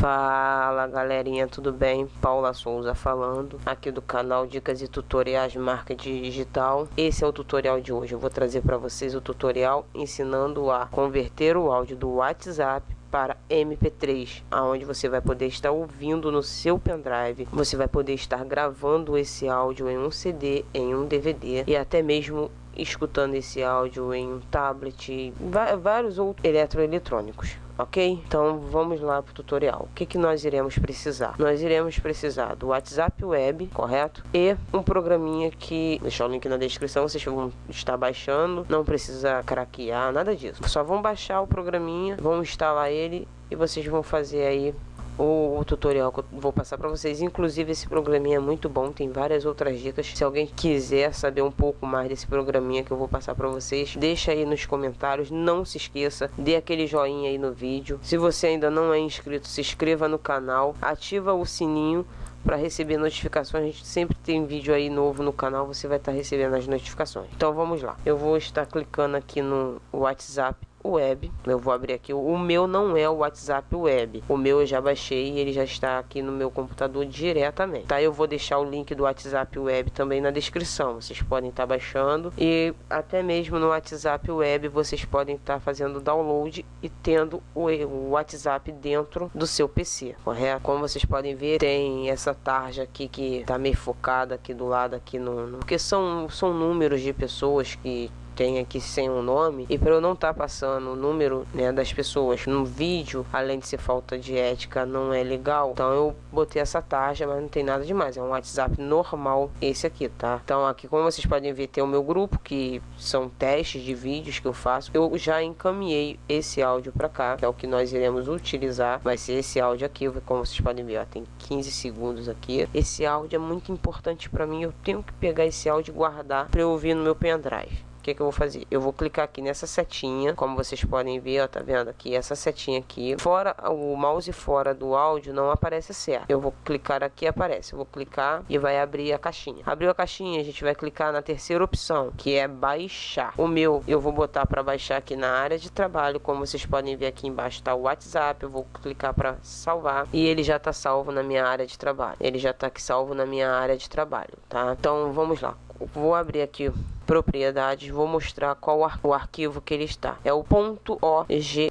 Fala galerinha, tudo bem? Paula Souza falando, aqui do canal Dicas e Tutoriais Marketing Digital. Esse é o tutorial de hoje. Eu vou trazer para vocês o tutorial ensinando a converter o áudio do WhatsApp para MP3, aonde você vai poder estar ouvindo no seu pendrive. Você vai poder estar gravando esse áudio em um CD, em um DVD e até mesmo escutando esse áudio em um tablet, vários outros eletroeletrônicos ok? Então vamos lá para o tutorial. O que, que nós iremos precisar? Nós iremos precisar do WhatsApp Web, correto? E um programinha que, deixar o link na descrição, vocês vão estar baixando, não precisa craquear, nada disso. Só vão baixar o programinha, vão instalar ele e vocês vão fazer aí o, tutorial que eu vou passar para vocês. Inclusive, esse programinha é muito bom, tem várias outras dicas. Se alguém quiser saber um pouco mais desse programinha que eu vou passar para vocês, deixa aí nos comentários. Não se esqueça, dê aquele joinha aí no vídeo. Se você ainda não é inscrito, se inscreva no canal, ativa o sininho para receber notificações. A gente sempre tem vídeo aí novo no canal, você vai estar tá recebendo as notificações. Então vamos lá. Eu vou estar clicando aqui no WhatsApp web. Eu vou abrir aqui. O meu não é o WhatsApp web. O meu eu já baixei e ele já está aqui no meu computador diretamente. Tá? Eu vou deixar o link do WhatsApp web também na descrição. Vocês podem estar tá baixando e até mesmo no WhatsApp web vocês podem estar tá fazendo download e tendo o, WhatsApp dentro do seu PC, correto? Como vocês podem ver, tem essa tarja aqui que está meio focada aqui do lado aqui no, no porque são são números de pessoas que tem aqui sem um nome e para eu não estar tá passando o número né, das pessoas no vídeo, além de ser falta de ética, não é legal. Então eu botei essa tarja, mas não tem nada demais. É um WhatsApp normal esse aqui, tá? Então aqui, como vocês podem ver, tem o meu grupo que são testes de vídeos que eu faço. Eu já encaminhei esse áudio para cá, que é o que nós iremos utilizar. Vai ser esse áudio aqui, como vocês podem ver, ó, tem 15 segundos aqui. Esse áudio é muito importante para mim. Eu tenho que pegar esse áudio e guardar para eu ouvir no meu pendrive o que, que eu vou fazer? Eu vou clicar aqui nessa setinha, como vocês podem ver, ó, tá vendo aqui, essa setinha aqui. Fora, o mouse fora do áudio não aparece certo. Eu vou clicar aqui aparece. Eu vou clicar e vai abrir a caixinha. Abriu a caixinha, a gente vai clicar na terceira opção, que é baixar. O meu, eu vou botar para baixar aqui na área de trabalho, como vocês podem ver aqui embaixo tá o WhatsApp. Eu vou clicar para salvar e ele já tá salvo na minha área de trabalho. Ele já tá aqui salvo na minha área de trabalho, tá? Então, vamos lá. Vou abrir aqui propriedades, vou mostrar qual ar o arquivo que ele está. É o .ogg,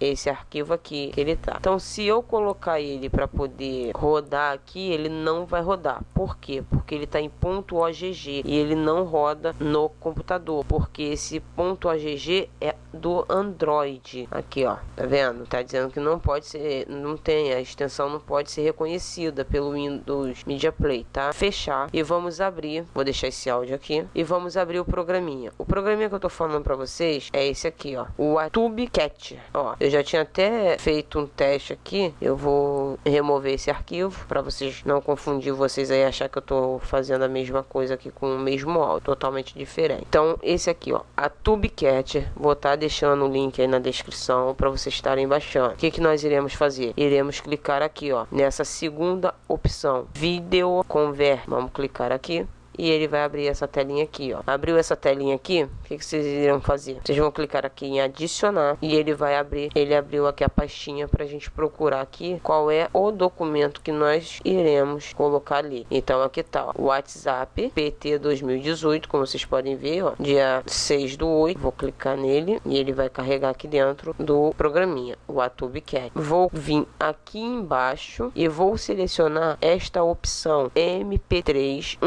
esse arquivo aqui que ele tá. Então, se eu colocar ele para poder rodar aqui, ele não vai rodar. Por quê? Porque ele está em .ogg e ele não roda no computador, porque esse .ogg é do Android. Aqui, ó, tá vendo? Tá dizendo que não pode ser, não tem a extensão não pode ser reconhecida pelo Windows Media Play, tá? Fechar e vamos abrir. Vou deixar esse áudio aqui e vamos abrir o programinha. O programinha que eu tô falando para vocês é esse aqui, ó. O Atube Cat. Ó, eu já tinha até feito um teste aqui. Eu vou remover esse arquivo para vocês não confundir vocês aí achar que eu tô fazendo a mesma coisa aqui com o mesmo áudio, totalmente diferente. Então, esse aqui, ó, a Cat, vou estar tá deixando o link aí na descrição para vocês estarem baixando. O que que nós iremos fazer? Iremos clicar aqui, ó, nessa segunda opção, Video Convert. Vamos clicar aqui e ele vai abrir essa telinha aqui, ó. Abriu essa telinha aqui, o que, que, vocês irão fazer? Vocês vão clicar aqui em adicionar e ele vai abrir, ele abriu aqui a pastinha pra gente procurar aqui qual é o documento que nós iremos colocar ali. Então aqui tá, ó, WhatsApp PT 2018, como vocês podem ver, ó, dia 6 do 8, vou clicar nele e ele vai carregar aqui dentro do programinha, o Atube Cat. Vou vir aqui embaixo e vou selecionar esta opção MP3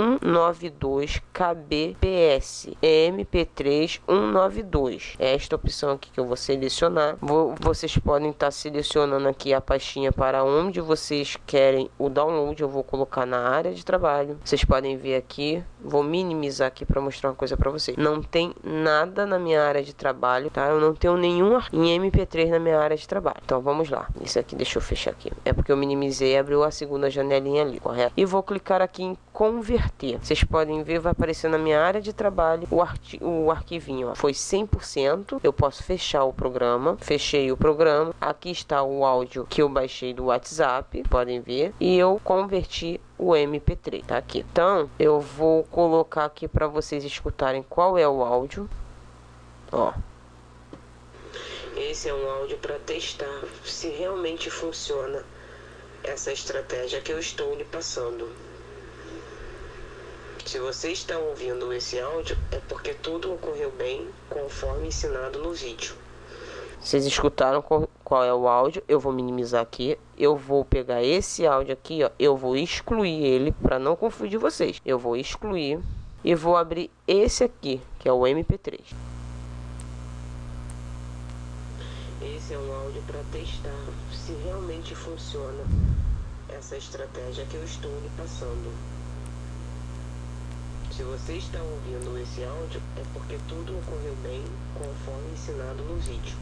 19 192 kbps mp3 192 é esta opção aqui que eu vou selecionar. Vou, vocês podem estar tá selecionando aqui a pastinha para onde vocês querem o download. Eu vou colocar na área de trabalho. Vocês podem ver aqui. Vou minimizar aqui para mostrar uma coisa para vocês. Não tem nada na minha área de trabalho tá? Eu não tenho nenhum em mp3 na minha área de trabalho. Então vamos lá. Isso aqui deixa eu fechar aqui. É porque eu minimizei e abriu a segunda janelinha ali correto? E vou clicar aqui em converter vocês podem ver, vai aparecer na minha área de trabalho o, arqui o arquivinho. Ó. Foi 100%. Eu posso fechar o programa. Fechei o programa. Aqui está o áudio que eu baixei do WhatsApp. Podem ver. E eu converti o MP3, tá aqui. Então, eu vou colocar aqui para vocês escutarem qual é o áudio. Ó. Esse é um áudio para testar se realmente funciona essa estratégia que eu estou lhe passando. Se você está ouvindo esse áudio, é porque tudo ocorreu bem conforme ensinado no vídeo. Vocês escutaram qual é o áudio? Eu vou minimizar aqui. Eu vou pegar esse áudio aqui, ó. Eu vou excluir ele para não confundir vocês. Eu vou excluir e vou abrir esse aqui, que é o MP3. Esse é um áudio para testar se realmente funciona essa estratégia que eu estou lhe passando. Se você está ouvindo esse áudio, é porque tudo ocorreu bem conforme ensinado no vídeo.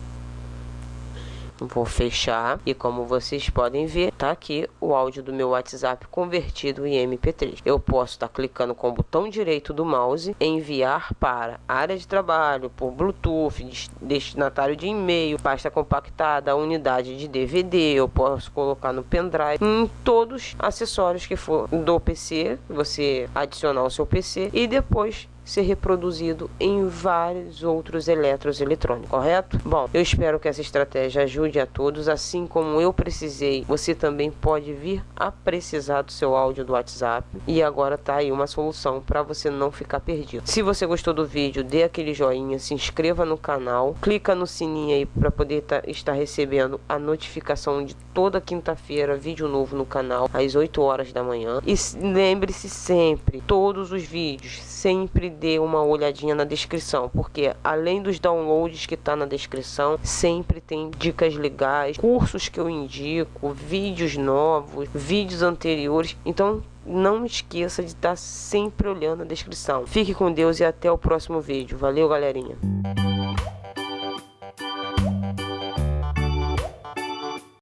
Vou fechar e como vocês podem ver, tá aqui o áudio do meu WhatsApp convertido em MP3. Eu posso estar tá clicando com o botão direito do mouse, enviar para área de trabalho, por Bluetooth, destinatário de e-mail, pasta compactada, unidade de DVD, eu posso colocar no pendrive, em todos os acessórios que for do PC, você adicionar o seu PC e depois ser reproduzido em vários outros eletros eletrônicos, correto? Bom, eu espero que essa estratégia ajude a todos, assim como eu precisei, você também pode vir a precisar do seu áudio do WhatsApp e agora tá aí uma solução para você não ficar perdido. Se você gostou do vídeo, dê aquele joinha, se inscreva no canal, clica no sininho aí para poder tá, estar recebendo a notificação de toda quinta-feira vídeo novo no canal às 8 horas da manhã e lembre-se sempre, todos os vídeos sempre dê uma olhadinha na descrição, porque além dos downloads que está na descrição, sempre tem dicas legais, cursos que eu indico, vídeos novos, vídeos anteriores. Então não esqueça de estar tá sempre olhando a descrição. Fique com Deus e até o próximo vídeo. Valeu, galerinha.